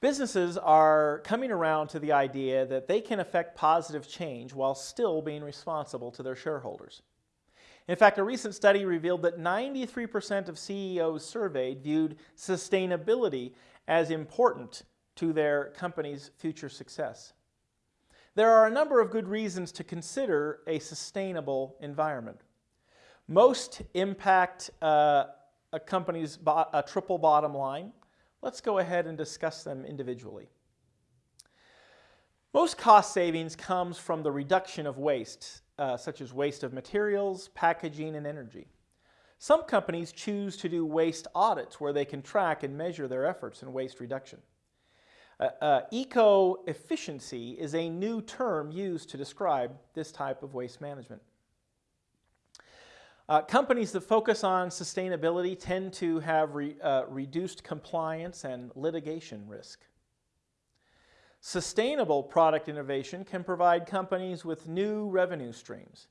Businesses are coming around to the idea that they can affect positive change while still being responsible to their shareholders. In fact, a recent study revealed that 93% of CEOs surveyed viewed sustainability as important to their company's future success. There are a number of good reasons to consider a sustainable environment. Most impact uh, a company's a triple bottom line. Let's go ahead and discuss them individually. Most cost savings comes from the reduction of waste, uh, such as waste of materials, packaging, and energy. Some companies choose to do waste audits where they can track and measure their efforts in waste reduction. Uh, uh, eco-efficiency is a new term used to describe this type of waste management. Uh, companies that focus on sustainability tend to have re, uh, reduced compliance and litigation risk. Sustainable product innovation can provide companies with new revenue streams.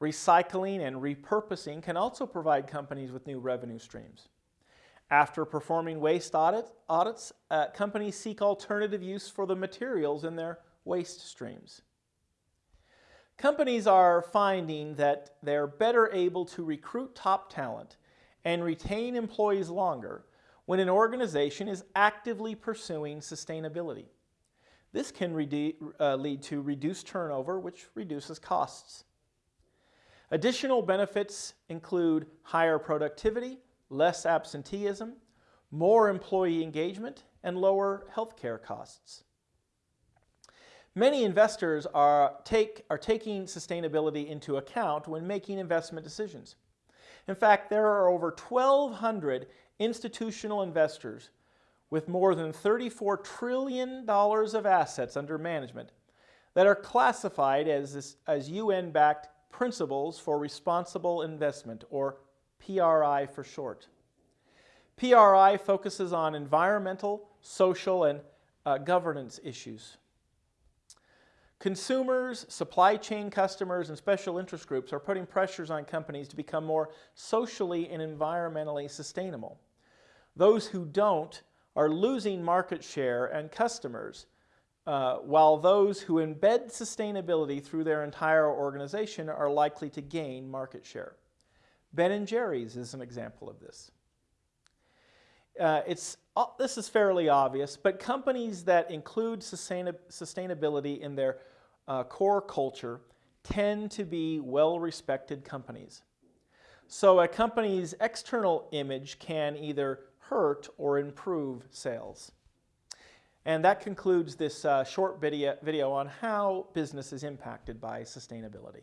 Recycling and repurposing can also provide companies with new revenue streams. After performing waste audit, audits, uh, companies seek alternative use for the materials in their waste streams. Companies are finding that they're better able to recruit top talent and retain employees longer when an organization is actively pursuing sustainability. This can uh, lead to reduced turnover, which reduces costs. Additional benefits include higher productivity, less absenteeism, more employee engagement, and lower healthcare costs. Many investors are, take, are taking sustainability into account when making investment decisions. In fact, there are over 1,200 institutional investors with more than $34 trillion of assets under management that are classified as, as UN-backed Principles for Responsible Investment, or PRI for short. PRI focuses on environmental, social, and uh, governance issues. Consumers, supply chain customers, and special interest groups are putting pressures on companies to become more socially and environmentally sustainable. Those who don't are losing market share and customers, uh, while those who embed sustainability through their entire organization are likely to gain market share. Ben & Jerry's is an example of this. Uh, it's, uh, this is fairly obvious, but companies that include sustainability in their uh, core culture tend to be well-respected companies. So a company's external image can either hurt or improve sales. And that concludes this uh, short video, video on how business is impacted by sustainability.